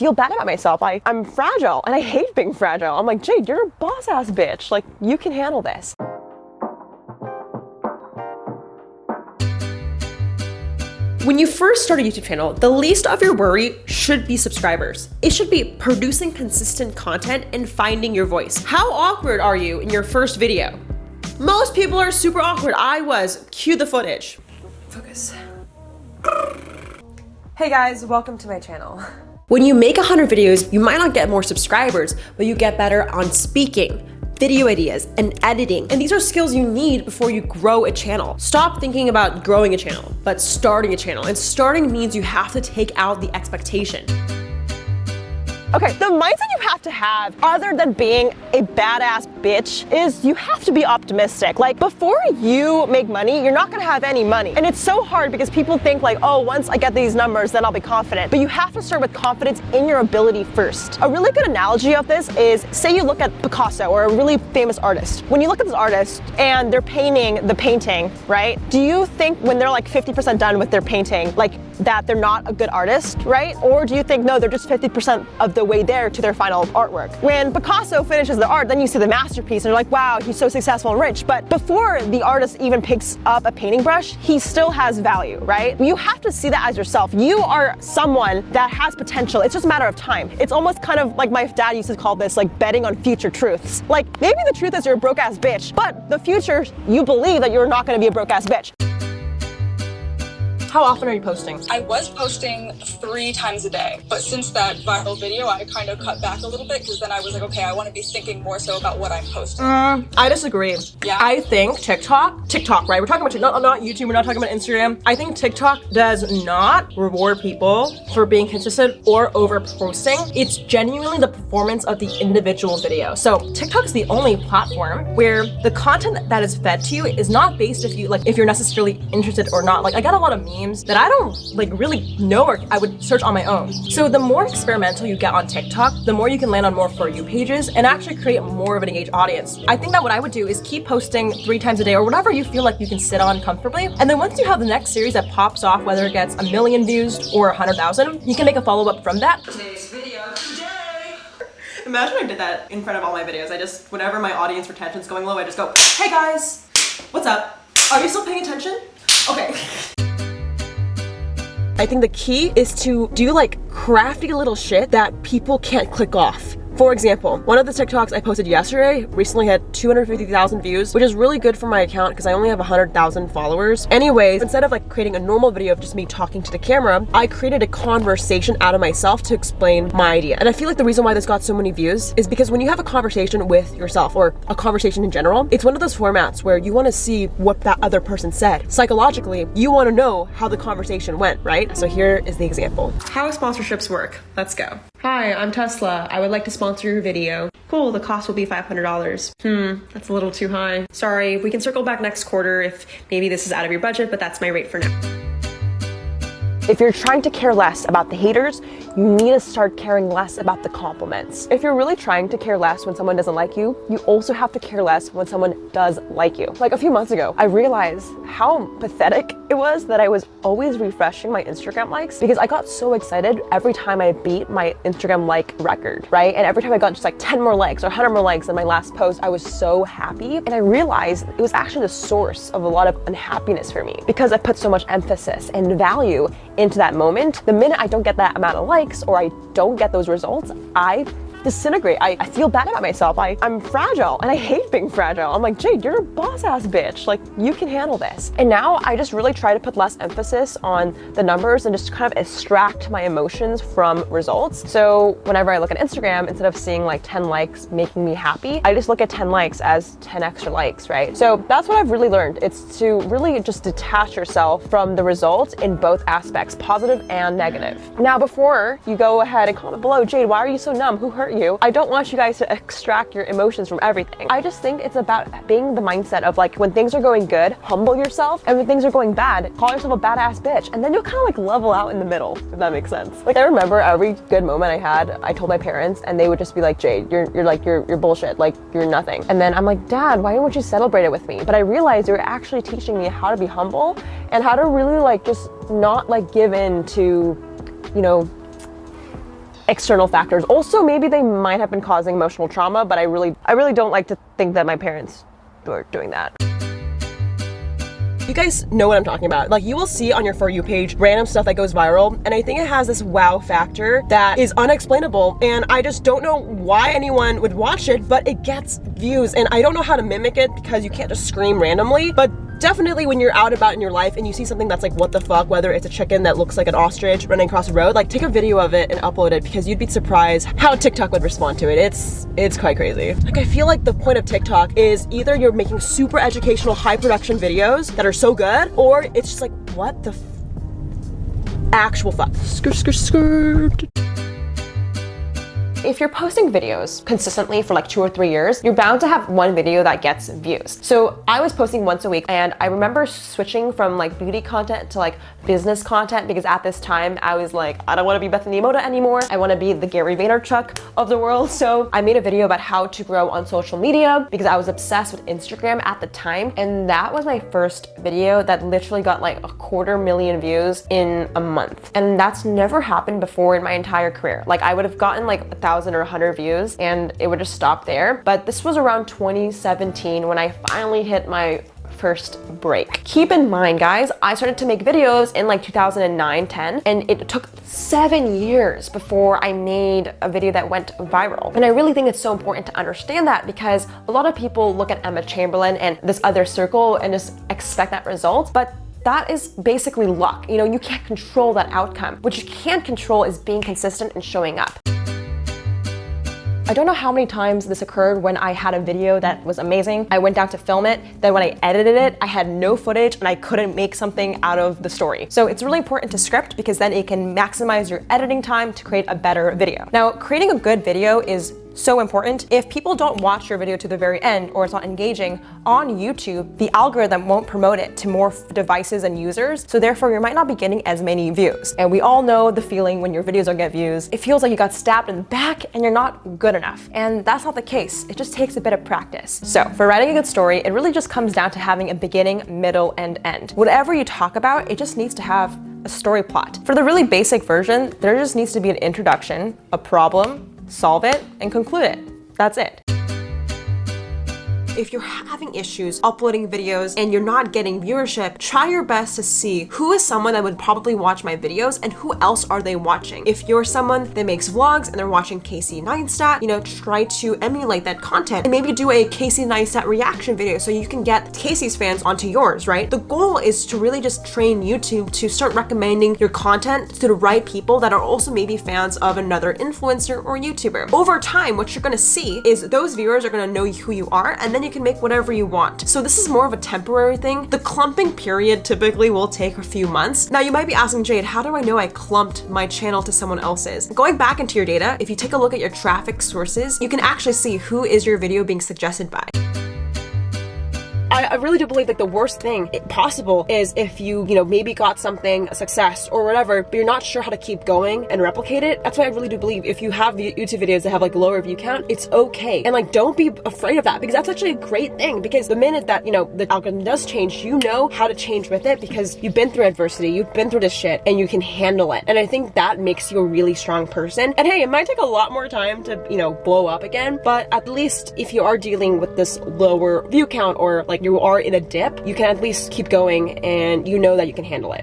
feel bad about myself. I, I'm fragile and I hate being fragile. I'm like, Jade, you're a boss ass bitch. Like, you can handle this. When you first start a YouTube channel, the least of your worry should be subscribers. It should be producing consistent content and finding your voice. How awkward are you in your first video? Most people are super awkward. I was. Cue the footage. Focus. Hey guys, welcome to my channel. When you make 100 videos, you might not get more subscribers, but you get better on speaking, video ideas, and editing. And these are skills you need before you grow a channel. Stop thinking about growing a channel, but starting a channel. And starting means you have to take out the expectation. Okay, the mindset you have to have, other than being a badass bitch, is you have to be optimistic. Like, before you make money, you're not gonna have any money. And it's so hard because people think like, oh, once I get these numbers, then I'll be confident. But you have to start with confidence in your ability first. A really good analogy of this is, say you look at Picasso or a really famous artist. When you look at this artist and they're painting the painting, right? Do you think when they're like 50% done with their painting, like that they're not a good artist, right? Or do you think, no, they're just 50% of the way there to their final artwork. When Picasso finishes the art, then you see the masterpiece and you're like, wow, he's so successful and rich. But before the artist even picks up a painting brush, he still has value, right? You have to see that as yourself. You are someone that has potential. It's just a matter of time. It's almost kind of like my dad used to call this like betting on future truths. Like maybe the truth is you're a broke ass bitch, but the future, you believe that you're not gonna be a broke ass bitch. How often are you posting? I was posting three times a day, but since that viral video, I kind of cut back a little bit because then I was like, okay, I want to be thinking more so about what I'm posting. Mm, I disagree. Yeah. I think TikTok, TikTok, right? We're talking about TikTok, not, not YouTube, we're not talking about Instagram. I think TikTok does not reward people for being consistent or over posting. It's genuinely the performance of the individual video. So TikTok is the only platform where the content that is fed to you is not based if you like if you're necessarily interested or not. Like I got a lot of memes that I don't like really know or I would search on my own. So the more experimental you get on TikTok, the more you can land on more For You pages and actually create more of an engaged audience. I think that what I would do is keep posting three times a day or whatever you feel like you can sit on comfortably. And then once you have the next series that pops off, whether it gets a million views or a hundred thousand, you can make a follow-up from that. Today's video today. Imagine I did that in front of all my videos. I just, whenever my audience retention's going low, I just go, hey guys, what's up? Are you still paying attention? Okay. I think the key is to do like crafty little shit that people can't click off. For example, one of the TikToks I posted yesterday recently had 250,000 views, which is really good for my account because I only have 100,000 followers. Anyways, instead of like creating a normal video of just me talking to the camera, I created a conversation out of myself to explain my idea. And I feel like the reason why this got so many views is because when you have a conversation with yourself or a conversation in general, it's one of those formats where you want to see what that other person said. Psychologically, you want to know how the conversation went, right? So here is the example. How sponsorships work. Let's go. Hi, I'm Tesla. I would like to sponsor your video. Cool, the cost will be $500. Hmm, that's a little too high. Sorry, we can circle back next quarter if maybe this is out of your budget, but that's my rate for now. If you're trying to care less about the haters, you need to start caring less about the compliments. If you're really trying to care less when someone doesn't like you, you also have to care less when someone does like you. Like a few months ago, I realized how pathetic it was that I was always refreshing my Instagram likes because I got so excited every time I beat my Instagram like record, right? And every time I got just like 10 more likes or 100 more likes than my last post, I was so happy. And I realized it was actually the source of a lot of unhappiness for me because I put so much emphasis and value into that moment, the minute I don't get that amount of likes or I don't get those results, I disintegrate. I, I feel bad about myself. I, I'm fragile and I hate being fragile. I'm like, Jade, you're a boss ass bitch. Like, you can handle this. And now I just really try to put less emphasis on the numbers and just kind of extract my emotions from results. So whenever I look at Instagram, instead of seeing like 10 likes making me happy, I just look at 10 likes as 10 extra likes, right? So that's what I've really learned. It's to really just detach yourself from the results in both aspects, positive and negative. Now, before you go ahead and comment below, Jade, why are you so numb? Who hurt hurt you. I don't want you guys to extract your emotions from everything. I just think it's about being the mindset of like when things are going good, humble yourself, and when things are going bad, call yourself a badass bitch, and then you'll kind of like level out in the middle, if that makes sense. Like I remember every good moment I had, I told my parents, and they would just be like, Jade, you're you're like you're you're bullshit, like you're nothing. And then I'm like, Dad, why don't you celebrate it with me? But I realized they were actually teaching me how to be humble and how to really like just not like give in to, you know, external factors. Also, maybe they might have been causing emotional trauma, but I really, I really don't like to think that my parents were doing that. You guys know what I'm talking about. Like you will see on your For You page random stuff that goes viral and I think it has this wow factor that is unexplainable and I just don't know why anyone would watch it but it gets views and I don't know how to mimic it because you can't just scream randomly but definitely when you're out about in your life and you see something that's like what the fuck whether it's a chicken that looks like an ostrich running across the road like take a video of it and upload it because you'd be surprised how TikTok would respond to it. It's it's quite crazy. Like I feel like the point of TikTok is either you're making super educational high production videos that are so good or it's just like what the actual fuck. Skirt skirt skirt if you're posting videos consistently for like two or three years, you're bound to have one video that gets views. So I was posting once a week and I remember switching from like beauty content to like business content because at this time I was like, I don't want to be Bethany Mota anymore. I want to be the Gary Vaynerchuk of the world. So I made a video about how to grow on social media because I was obsessed with Instagram at the time. And that was my first video that literally got like a quarter million views in a month. And that's never happened before in my entire career. Like I would have gotten like a thousand or a hundred views and it would just stop there. But this was around 2017 when I finally hit my first break. Keep in mind, guys, I started to make videos in like 2009, 10, and it took seven years before I made a video that went viral. And I really think it's so important to understand that because a lot of people look at Emma Chamberlain and this other circle and just expect that result, but that is basically luck. You know, you can't control that outcome. What you can control is being consistent and showing up. I don't know how many times this occurred when I had a video that was amazing. I went down to film it. Then when I edited it, I had no footage and I couldn't make something out of the story. So it's really important to script because then it can maximize your editing time to create a better video. Now, creating a good video is so important. If people don't watch your video to the very end or it's not engaging on YouTube, the algorithm won't promote it to more devices and users. So therefore you might not be getting as many views. And we all know the feeling when your videos don't get views. It feels like you got stabbed in the back and you're not good enough. And that's not the case. It just takes a bit of practice. So for writing a good story, it really just comes down to having a beginning, middle, and end. Whatever you talk about, it just needs to have a story plot. For the really basic version, there just needs to be an introduction, a problem, solve it, and conclude it. That's it if you're having issues uploading videos and you're not getting viewership, try your best to see who is someone that would probably watch my videos and who else are they watching. If you're someone that makes vlogs and they're watching Casey Neistat, you know, try to emulate that content and maybe do a Casey Neistat reaction video so you can get Casey's fans onto yours, right? The goal is to really just train YouTube to start recommending your content to the right people that are also maybe fans of another influencer or YouTuber. Over time, what you're gonna see is those viewers are gonna know who you are and then you you can make whatever you want. So this is more of a temporary thing. The clumping period typically will take a few months. Now you might be asking Jade, how do I know I clumped my channel to someone else's? Going back into your data, if you take a look at your traffic sources, you can actually see who is your video being suggested by. I, I really do believe like the worst thing possible is if you, you know, maybe got something, a success or whatever, but you're not sure how to keep going and replicate it. That's why I really do believe if you have YouTube videos that have like lower view count, it's okay. And like, don't be afraid of that because that's actually a great thing because the minute that, you know, the algorithm does change, you know how to change with it because you've been through adversity, you've been through this shit and you can handle it. And I think that makes you a really strong person. And hey, it might take a lot more time to, you know, blow up again, but at least if you are dealing with this lower view count or like you are in a dip, you can at least keep going and you know that you can handle it.